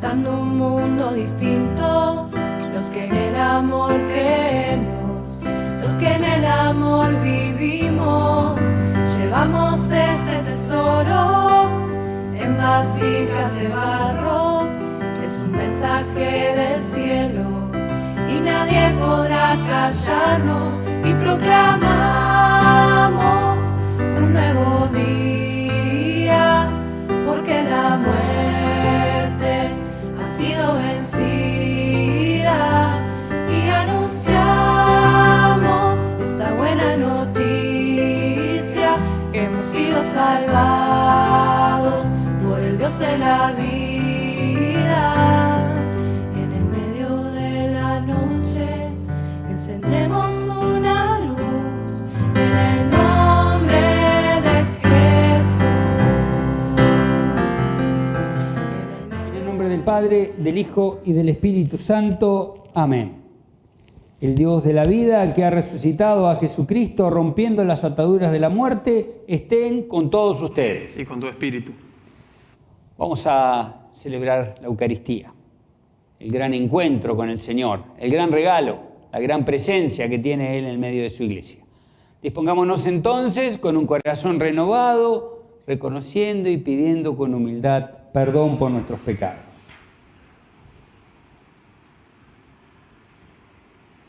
manifestando un mundo distinto, los que en el amor creemos, los que en el amor vivimos, llevamos este tesoro en vasijas de barro, es un mensaje del cielo y nadie podrá callarnos. Y proclamamos un nuevo Padre, del Hijo y del Espíritu Santo. Amén. El Dios de la vida que ha resucitado a Jesucristo rompiendo las ataduras de la muerte, estén con todos ustedes. y con tu espíritu. Vamos a celebrar la Eucaristía, el gran encuentro con el Señor, el gran regalo, la gran presencia que tiene Él en el medio de su iglesia. Dispongámonos entonces con un corazón renovado, reconociendo y pidiendo con humildad perdón por nuestros pecados.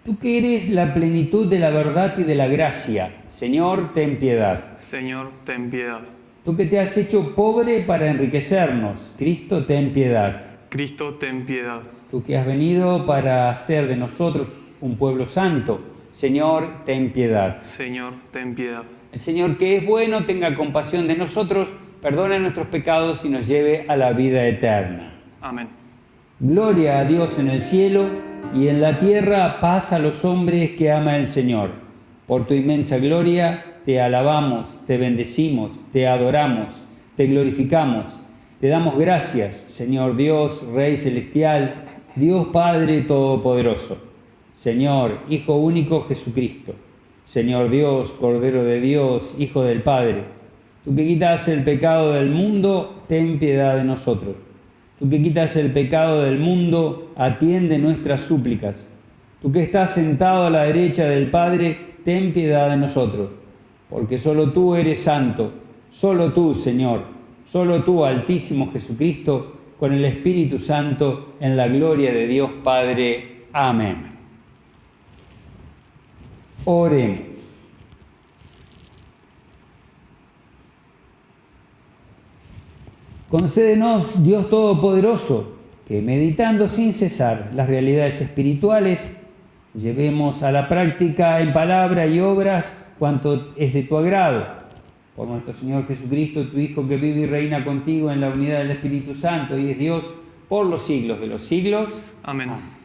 Tú que eres la plenitud de la verdad y de la gracia, Señor, ten piedad. Señor, ten piedad. Tú que te has hecho pobre para enriquecernos, Cristo, ten piedad. Cristo, ten piedad. Tú que has venido para hacer de nosotros un pueblo santo, Señor, ten piedad. Señor, ten piedad. El Señor que es bueno tenga compasión de nosotros, perdone nuestros pecados y nos lleve a la vida eterna. Amén. Gloria a Dios en el cielo y en la tierra paz a los hombres que ama el Señor. Por tu inmensa gloria te alabamos, te bendecimos, te adoramos, te glorificamos. Te damos gracias, Señor Dios, Rey Celestial, Dios Padre Todopoderoso. Señor, Hijo único Jesucristo. Señor Dios, Cordero de Dios, Hijo del Padre. Tú que quitas el pecado del mundo, ten piedad de nosotros. Tú que quitas el pecado del mundo, atiende nuestras súplicas. Tú que estás sentado a la derecha del Padre, ten piedad de nosotros. Porque solo tú eres santo, solo tú, Señor, solo tú, Altísimo Jesucristo, con el Espíritu Santo, en la gloria de Dios Padre. Amén. Oremos. Concédenos, Dios Todopoderoso, que meditando sin cesar las realidades espirituales, llevemos a la práctica en palabra y obras cuanto es de tu agrado. Por nuestro Señor Jesucristo, tu Hijo, que vive y reina contigo en la unidad del Espíritu Santo y es Dios por los siglos de los siglos. Amén.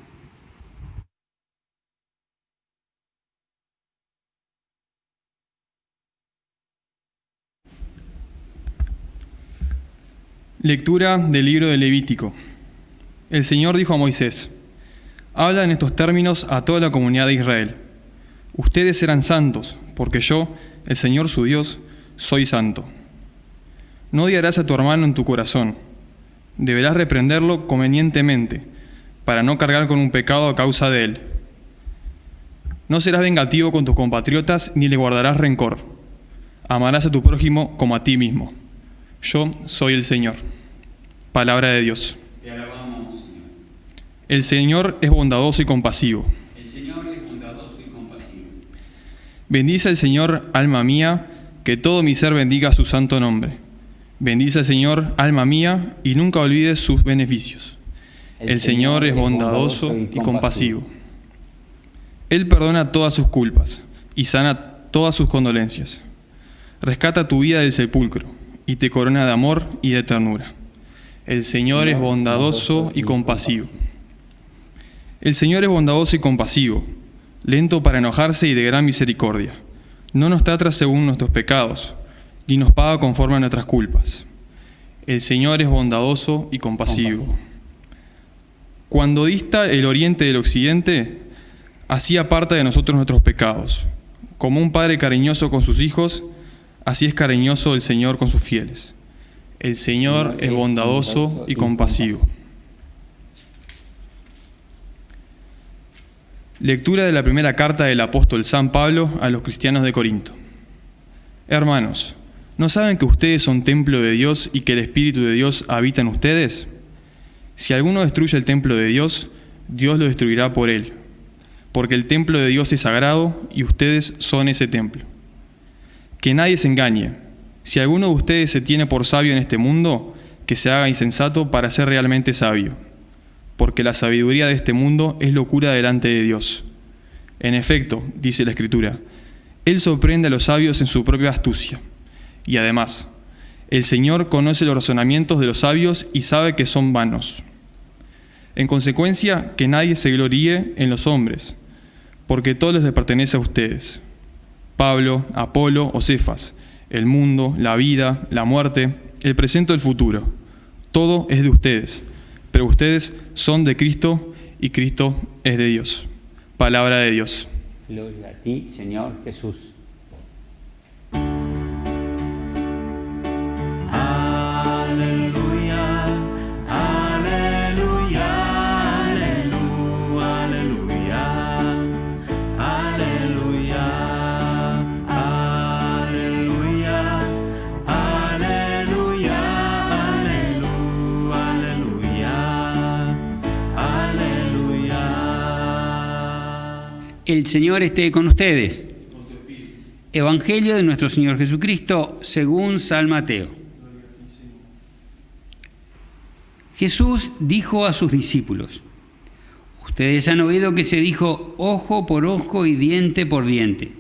Lectura del libro de Levítico. El Señor dijo a Moisés, Habla en estos términos a toda la comunidad de Israel. Ustedes serán santos, porque yo, el Señor su Dios, soy santo. No odiarás a tu hermano en tu corazón. Deberás reprenderlo convenientemente, para no cargar con un pecado a causa de él. No serás vengativo con tus compatriotas ni le guardarás rencor. Amarás a tu prójimo como a ti mismo. Yo soy el Señor. Palabra de Dios. Te alabamos, Señor. El Señor es bondadoso y compasivo. El Señor es bondadoso y compasivo. Bendice al Señor, alma mía, que todo mi ser bendiga su santo nombre. Bendice al Señor, alma mía, y nunca olvides sus beneficios. El Señor es bondadoso y compasivo. Él perdona todas sus culpas y sana todas sus condolencias. Rescata tu vida del sepulcro y te corona de amor y de ternura. El Señor es bondadoso y compasivo. El Señor es bondadoso y compasivo, lento para enojarse y de gran misericordia. No nos trata según nuestros pecados, ni nos paga conforme a nuestras culpas. El Señor es bondadoso y compasivo. Cuando dista el oriente del occidente, así aparta de nosotros nuestros pecados. Como un padre cariñoso con sus hijos, Así es cariñoso el Señor con sus fieles. El Señor es bondadoso y compasivo. Lectura de la primera carta del apóstol San Pablo a los cristianos de Corinto. Hermanos, ¿no saben que ustedes son templo de Dios y que el Espíritu de Dios habita en ustedes? Si alguno destruye el templo de Dios, Dios lo destruirá por él, porque el templo de Dios es sagrado y ustedes son ese templo. Que nadie se engañe. Si alguno de ustedes se tiene por sabio en este mundo, que se haga insensato para ser realmente sabio porque la sabiduría de este mundo es locura delante de Dios. En efecto, dice la Escritura, Él sorprende a los sabios en su propia astucia. Y además, el Señor conoce los razonamientos de los sabios y sabe que son vanos. En consecuencia, que nadie se gloríe en los hombres, porque todo les pertenece a ustedes. Pablo, Apolo o Cefas, el mundo, la vida, la muerte, el presente o el futuro, todo es de ustedes pero ustedes son de Cristo y Cristo es de Dios. Palabra de Dios. Gloria a ti, Señor Jesús. El Señor esté con ustedes. Evangelio de nuestro Señor Jesucristo según San Mateo. Jesús dijo a sus discípulos, ustedes han oído que se dijo ojo por ojo y diente por diente,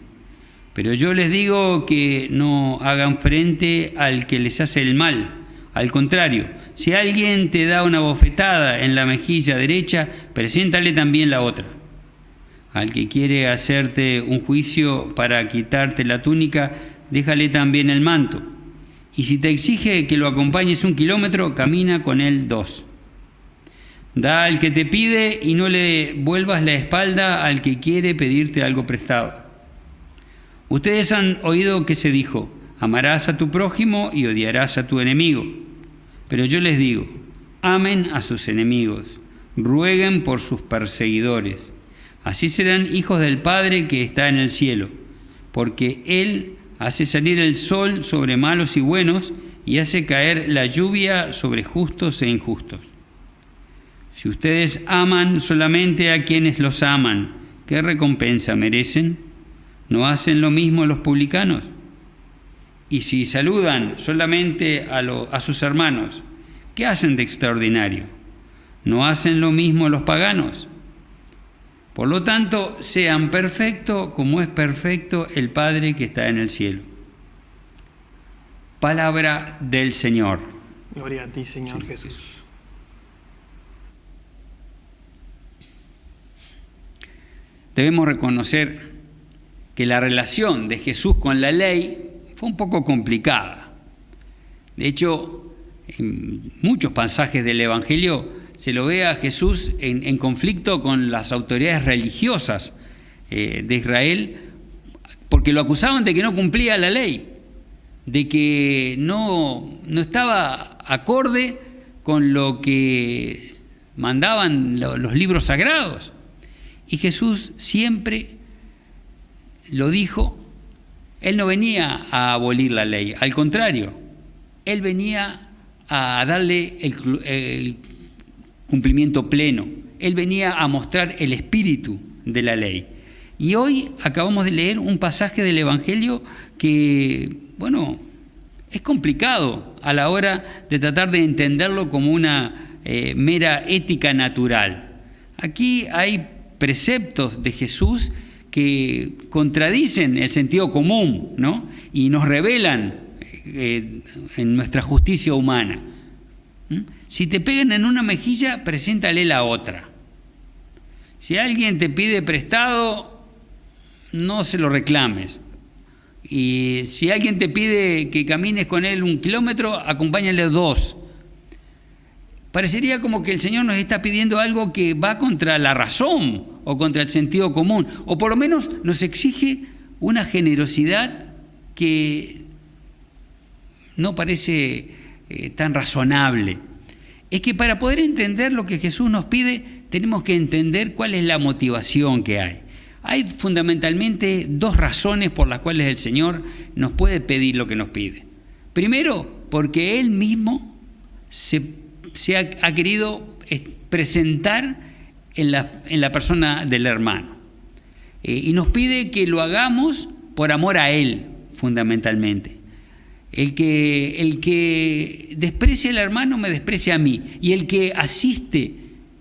pero yo les digo que no hagan frente al que les hace el mal, al contrario, si alguien te da una bofetada en la mejilla derecha, preséntale también la otra al que quiere hacerte un juicio para quitarte la túnica, déjale también el manto. Y si te exige que lo acompañes un kilómetro, camina con él dos. Da al que te pide y no le vuelvas la espalda al que quiere pedirte algo prestado. Ustedes han oído que se dijo, amarás a tu prójimo y odiarás a tu enemigo. Pero yo les digo, amen a sus enemigos, rueguen por sus perseguidores Así serán hijos del Padre que está en el cielo, porque Él hace salir el sol sobre malos y buenos y hace caer la lluvia sobre justos e injustos. Si ustedes aman solamente a quienes los aman, ¿qué recompensa merecen? ¿No hacen lo mismo los publicanos? Y si saludan solamente a, a sus hermanos, ¿qué hacen de extraordinario? ¿No hacen lo mismo los paganos? Por lo tanto, sean perfectos como es perfecto el Padre que está en el cielo. Palabra del Señor. Gloria a ti, Señor Jesús. Debemos reconocer que la relación de Jesús con la ley fue un poco complicada. De hecho, en muchos pasajes del Evangelio se lo ve a Jesús en, conflicto con las autoridades religiosas eh, de Israel, porque lo acusaban de que no cumplía la ley, de que no, no estaba acorde con lo que mandaban los libros sagrados. Y Jesús siempre lo dijo, Él no venía a abolir la ley, al contrario, Él venía a darle el cumplimiento pleno. Él venía a mostrar el espíritu de la ley. Y hoy acabamos de leer un pasaje del Evangelio que, bueno, es complicado a la hora de tratar de entenderlo como una eh, mera ética natural. Aquí hay preceptos de Jesús que contradicen el sentido común ¿no? y nos revelan eh, en nuestra justicia humana. Si te pegan en una mejilla, preséntale la otra. Si alguien te pide prestado, no se lo reclames. Y si alguien te pide que camines con él un kilómetro, acompáñale dos. Parecería como que el Señor nos está pidiendo algo que va contra la razón o contra el sentido común, o por lo menos nos exige una generosidad que no parece eh, tan razonable es que para poder entender lo que Jesús nos pide, tenemos que entender cuál es la motivación que hay. Hay fundamentalmente dos razones por las cuales el Señor nos puede pedir lo que nos pide. Primero, porque Él mismo se, ha, querido presentar en la, persona del hermano. Eh, y nos pide que lo hagamos por amor a Él, fundamentalmente. El que, el que desprecia al hermano me desprecia a mí. Y el que asiste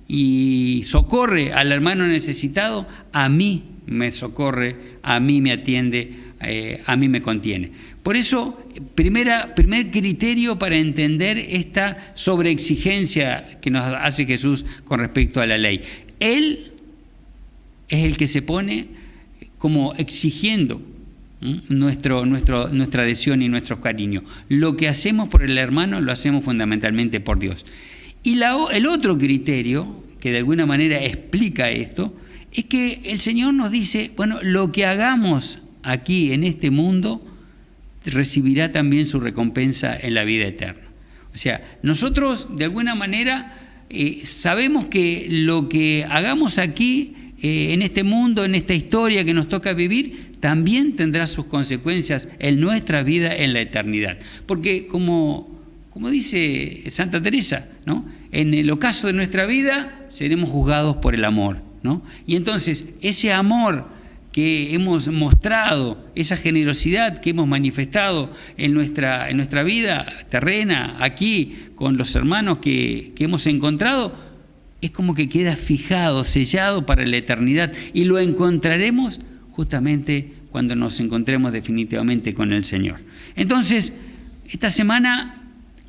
y socorre al hermano necesitado, a mí me socorre, a mí me atiende, eh, a mí me contiene. Por eso, primera, primer criterio para entender esta sobreexigencia que nos hace Jesús con respecto a la ley. Él es el que se pone como exigiendo nuestro, nuestro, nuestra adhesión y nuestro cariño. Lo que hacemos por el hermano lo hacemos fundamentalmente por Dios. Y la, el otro criterio que de alguna manera explica esto es que el Señor nos dice, bueno, lo que hagamos aquí en este mundo recibirá también su recompensa en la vida eterna. O sea, nosotros de alguna manera eh, sabemos que lo que hagamos aquí eh, en este mundo, en esta historia que nos toca vivir, también tendrá sus consecuencias en nuestra vida en la eternidad. Porque como, como dice Santa Teresa, ¿no? en el ocaso de nuestra vida seremos juzgados por el amor. Y entonces ese amor que hemos mostrado, esa generosidad que hemos manifestado en nuestra, en nuestra vida terrena, aquí, con los hermanos que, que hemos encontrado, es como que queda fijado, sellado para la eternidad y lo encontraremos justamente cuando nos encontremos definitivamente con el Señor. Entonces, esta semana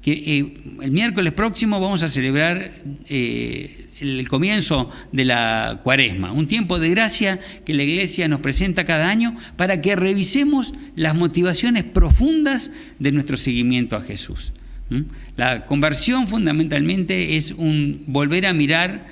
que eh, el miércoles próximo vamos a celebrar eh, el comienzo de la cuaresma, un tiempo de gracia que la iglesia nos presenta cada año para que revisemos las motivaciones profundas de nuestro seguimiento a Jesús. La conversión fundamentalmente es un volver a mirar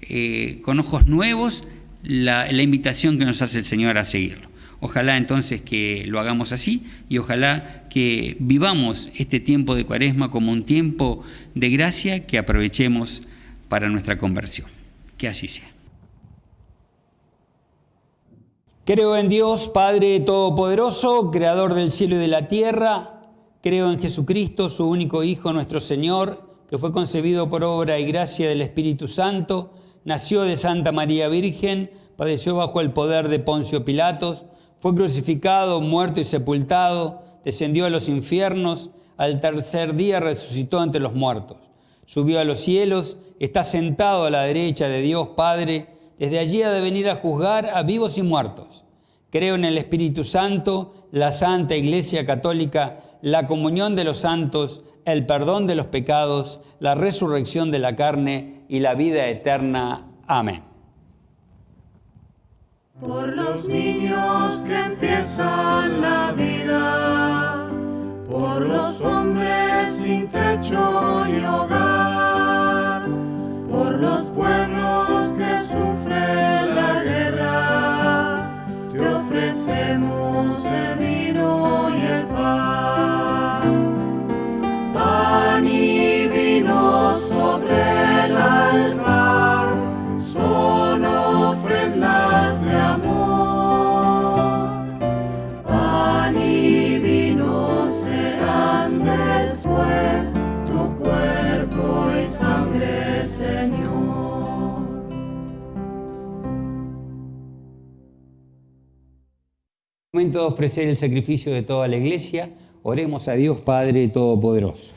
eh, con ojos nuevos la invitación que nos hace el Señor a seguirlo. Ojalá entonces que lo hagamos así y ojalá que vivamos este tiempo de cuaresma como un tiempo de gracia que aprovechemos para nuestra conversión. Que así sea. Creo en Dios, Padre Todopoderoso, Creador del cielo y de la tierra. Creo en Jesucristo, su único Hijo, nuestro Señor, que fue concebido por obra y gracia del Espíritu Santo, nació de Santa María Virgen, padeció bajo el poder de Poncio Pilatos fue crucificado, muerto y sepultado, descendió a los infiernos, al tercer día resucitó entre los muertos, subió a los cielos, está sentado a la derecha de Dios Padre, desde allí ha de venir a juzgar a vivos y muertos. Creo en el Espíritu Santo, la Santa Iglesia Católica, la comunión de los santos, el perdón de los pecados, la resurrección de la carne y la vida eterna. Amén por los niños que empiezan la vida, por los hombres sin techo ni hogar, Momento de ofrecer el sacrificio de toda la iglesia. Oremos a Dios Padre Todopoderoso.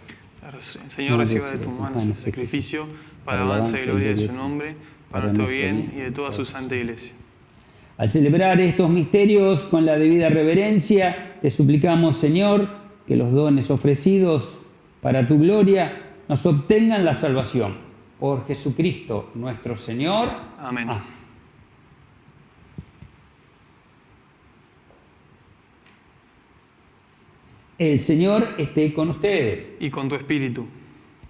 Señor, reciba de tus manos el sacrificio para alabanza y gloria de su nombre, para nuestro bien y de toda su santa iglesia. Al celebrar estos misterios con la debida reverencia, te suplicamos, Señor, que los dones ofrecidos para tu gloria nos obtengan la salvación. Por Jesucristo nuestro Señor. Amén. El Señor esté con ustedes. Y con tu espíritu.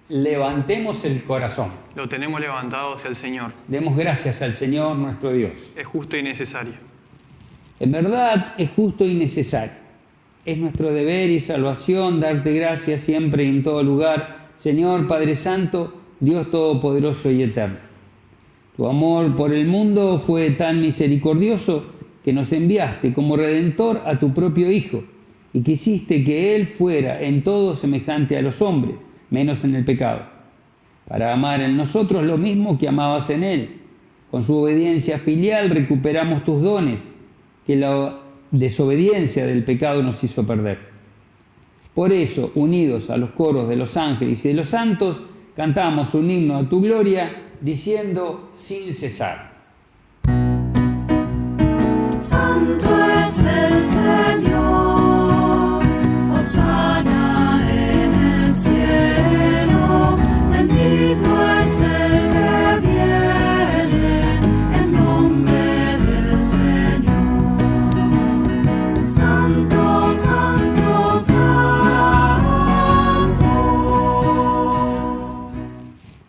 Levantemos el corazón. Lo tenemos levantado hacia el Señor. Demos gracias al Señor nuestro Dios. Es justo y necesario. En verdad es justo y necesario. Es nuestro deber y salvación darte gracias siempre y en todo lugar, Señor Padre Santo, Dios Todopoderoso y Eterno. Tu amor por el mundo fue tan misericordioso que nos enviaste como redentor a tu propio Hijo y quisiste que Él fuera en todo semejante a los hombres, menos en el pecado, para amar en nosotros lo mismo que amabas en Él. Con su obediencia filial recuperamos tus dones, que la desobediencia del pecado nos hizo perder. Por eso, unidos a los coros de los ángeles y de los santos, cantamos un himno a tu gloria, diciendo sin cesar. Santo es el Señor,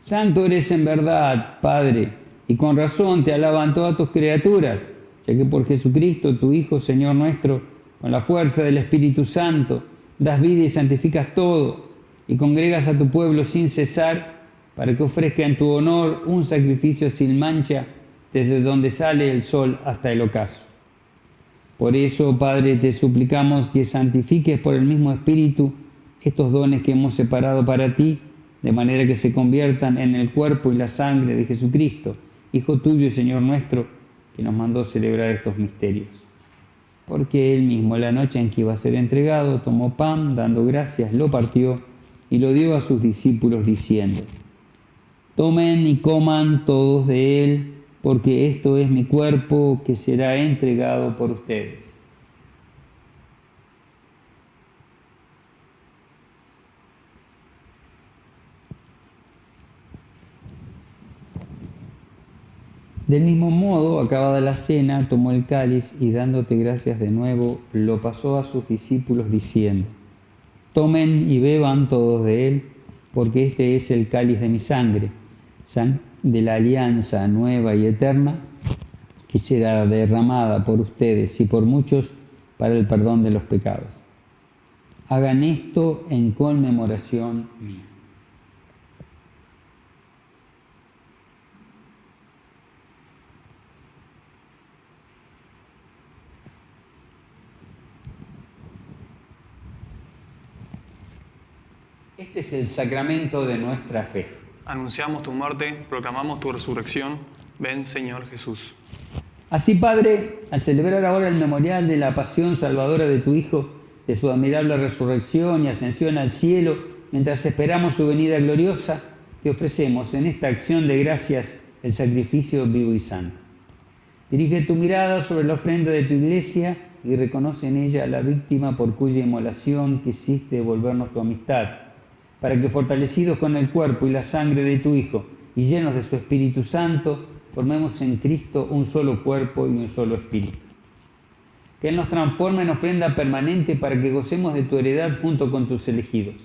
Santo, eres en verdad, Padre, y con razón te alaban todas tus criaturas, ya que por Jesucristo, tu Hijo, Señor nuestro, con la fuerza del Espíritu Santo, das vida y santificas todo, y congregas a tu pueblo sin cesar, para que ofrezca en tu honor un sacrificio sin mancha, desde donde sale el sol hasta el ocaso. Por eso, Padre, te suplicamos que santifiques por el mismo Espíritu estos dones que hemos separado para ti, de manera que se conviertan en el cuerpo y la sangre de Jesucristo, Hijo tuyo y Señor nuestro, que nos mandó celebrar estos misterios. Porque él mismo, la noche en que iba a ser entregado, tomó pan, dando gracias, lo partió y lo dio a sus discípulos, diciendo, Tomen y coman todos de él, porque esto es mi cuerpo que será entregado por ustedes. Del mismo modo, acabada la cena, tomó el cáliz y dándote gracias de nuevo, lo pasó a sus discípulos diciendo, Tomen y beban todos de él, porque este es el cáliz de mi sangre, sang- de la alianza nueva y eterna, que será derramada por ustedes y por muchos para el perdón de los pecados. Hagan esto en conmemoración mía. Este es el sacramento de nuestra fe. Anunciamos tu muerte, proclamamos tu resurrección. Ven, Señor Jesús. Así, Padre, al celebrar ahora el memorial de la pasión salvadora de tu Hijo, de su admirable resurrección y ascensión al cielo, mientras esperamos su venida gloriosa, te ofrecemos en esta acción de gracias el sacrificio vivo y santo. Dirige tu mirada sobre la ofrenda de tu iglesia y reconoce en ella a la víctima por cuya inmolación quisiste devolvernos tu amistad, para que fortalecidos con el cuerpo y la sangre de tu Hijo y llenos de su Espíritu Santo, formemos en Cristo un solo cuerpo y un solo espíritu. Que Él nos transforme en ofrenda permanente para que gocemos de tu heredad junto con tus elegidos.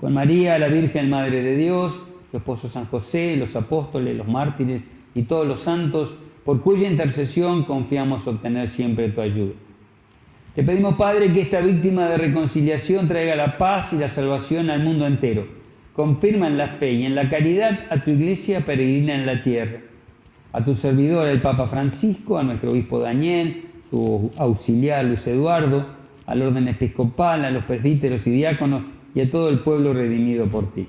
Con María, la Virgen Madre de Dios, su esposo San José, los apóstoles, los mártires y todos los santos, por cuya intercesión confiamos obtener siempre tu ayuda. Te pedimos, Padre, que esta víctima de reconciliación traiga la paz y la salvación al mundo entero. Confirma en la fe y en la caridad a tu iglesia peregrina en la tierra. A tu servidor, el Papa Francisco, a nuestro obispo Daniel, su auxiliar Luis Eduardo, al orden episcopal, a los presbíteros y diáconos y a todo el pueblo redimido por ti.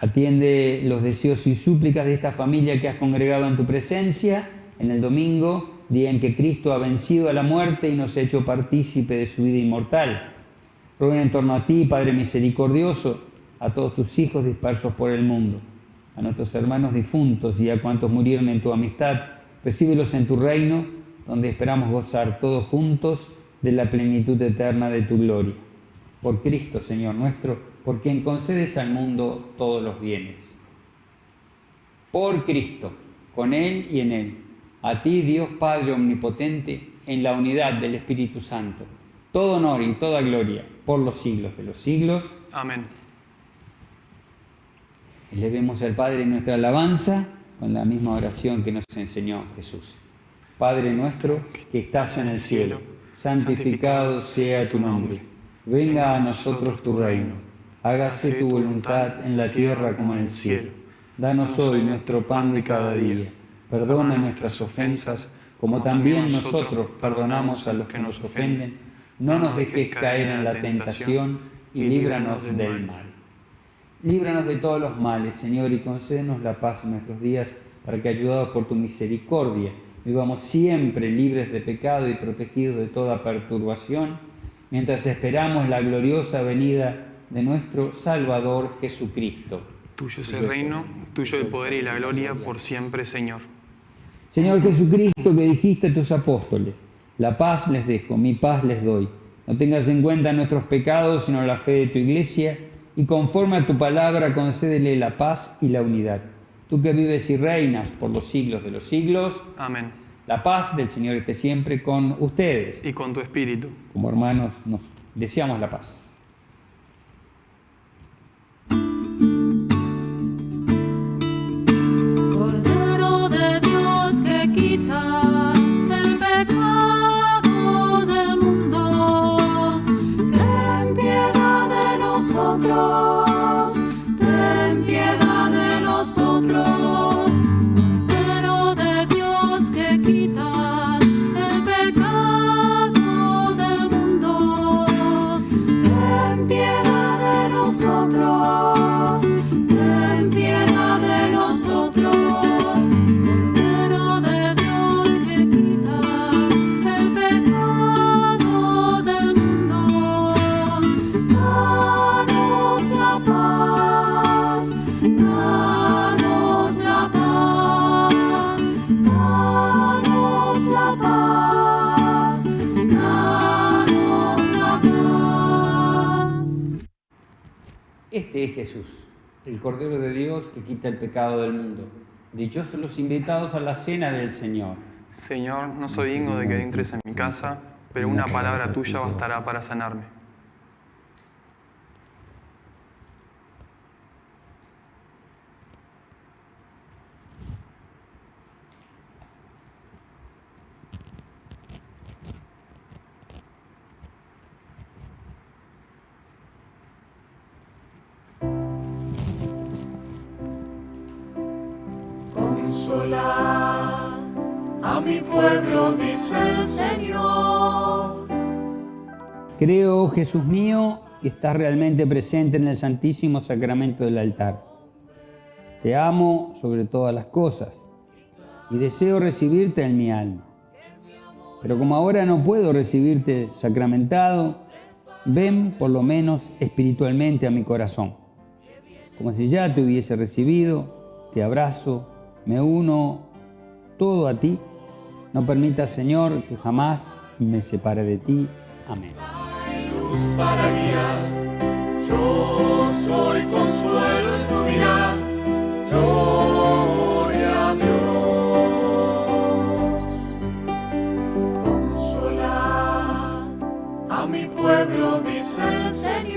Atiende los deseos y súplicas de esta familia que has congregado en tu presencia en el domingo, día en que Cristo ha vencido a la muerte y nos ha hecho partícipe de su vida inmortal. Ruega en torno a ti, Padre misericordioso, a todos tus hijos dispersos por el mundo, a nuestros hermanos difuntos y a cuantos murieron en tu amistad, recíbelos en tu reino, donde esperamos gozar todos juntos de la plenitud eterna de tu gloria. Por Cristo, Señor nuestro, por quien concedes al mundo todos los bienes. Por Cristo, con Él y en Él, a ti, Dios Padre Omnipotente, en la unidad del Espíritu Santo, todo honor y toda gloria por los siglos de los siglos. Amén. Elevemos al Padre nuestra alabanza con la misma oración que nos enseñó Jesús. Padre nuestro que estás en el cielo, santificado sea tu nombre. Venga a nosotros tu reino. Hágase tu voluntad en la tierra como en el cielo. Danos hoy nuestro pan de cada día. Perdona nuestras ofensas, como también nosotros perdonamos a los que nos ofenden. No nos dejes caer en la tentación y líbranos del mal. Líbranos de todos los males, Señor, y concédenos la paz en nuestros días, para que, ayudados por tu misericordia, vivamos siempre libres de pecado y protegidos de toda perturbación, mientras esperamos la gloriosa venida de nuestro Salvador Jesucristo. Tuyo es el reino, tuyo el poder y la gloria por siempre, Señor. Señor Jesucristo, que dijiste a tus apóstoles, la paz les dejo, mi paz les doy. No tengas en cuenta nuestros pecados, sino la fe de tu iglesia, y conforme a tu palabra concédele la paz y la unidad. Tú que vives y reinas por los siglos de los siglos. Amén. La paz del Señor esté siempre con ustedes. Y con tu espíritu. Como hermanos nos deseamos la paz. Jesús, el Cordero de Dios que quita el pecado del mundo. Dichosos los invitados a la cena del Señor. Señor, no soy digno de que entres en mi casa, pero una palabra tuya bastará para sanarme. Creo, Jesús mío, que estás realmente presente en el Santísimo Sacramento del altar. Te amo sobre todas las cosas y deseo recibirte en mi alma. Pero como ahora no puedo recibirte sacramentado, ven por lo menos espiritualmente a mi corazón. Como si ya te hubiese recibido, te abrazo me uno todo a ti. No permita, Señor, que jamás me separe de ti. Amén. Para guiar. Yo soy consuelo en tu mirar. Gloria a Dios. Consolar a mi pueblo, dice el Señor.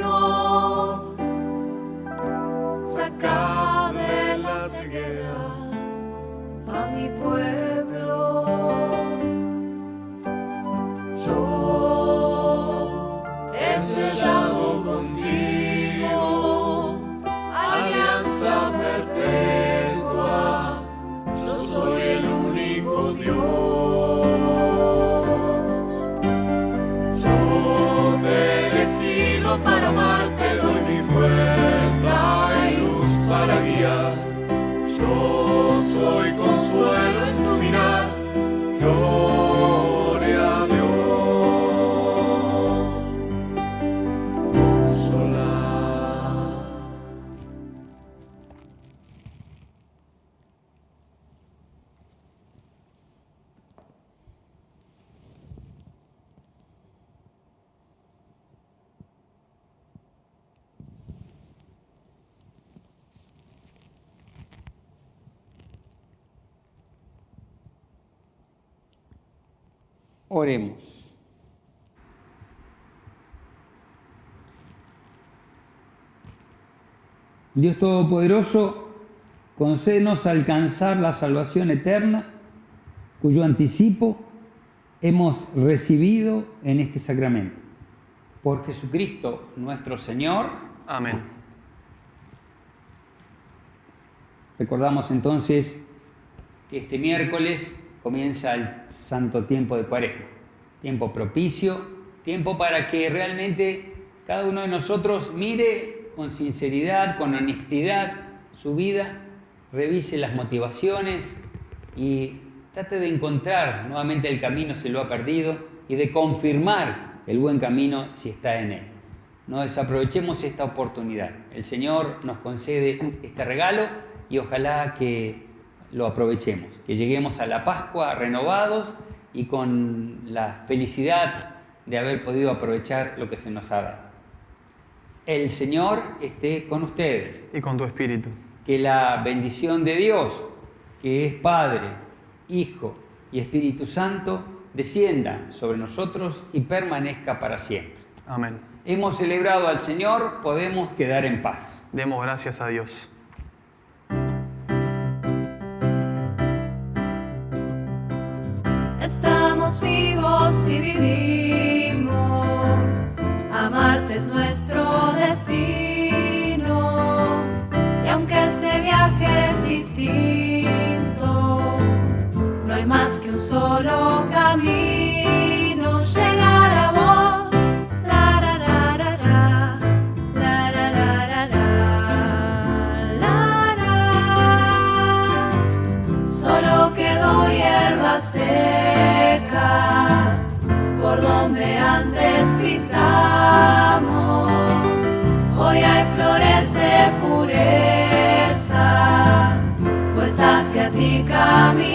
Oremos. Dios Todopoderoso, concédenos alcanzar la salvación eterna, cuyo anticipo hemos recibido en este sacramento. Por Jesucristo nuestro Señor. Amén. Recordamos entonces que este miércoles comienza el santo tiempo de Cuaresma, tiempo propicio, tiempo para que realmente cada uno de nosotros mire con sinceridad, con honestidad su vida, revise las motivaciones y trate de encontrar nuevamente el camino si lo ha perdido y de confirmar el buen camino si está en él. No desaprovechemos esta oportunidad. El Señor nos concede este regalo y ojalá que lo aprovechemos, que lleguemos a la Pascua renovados y con la felicidad de haber podido aprovechar lo que se nos ha dado. El Señor esté con ustedes. Y con tu espíritu. Que la bendición de Dios, que es Padre, Hijo y Espíritu Santo, descienda sobre nosotros y permanezca para siempre. Amén. Hemos celebrado al Señor, podemos quedar en paz. Demos gracias a Dios. Vivos y vivimos, amarte es nuestro Hoy hay flores de pureza, pues hacia ti caminamos.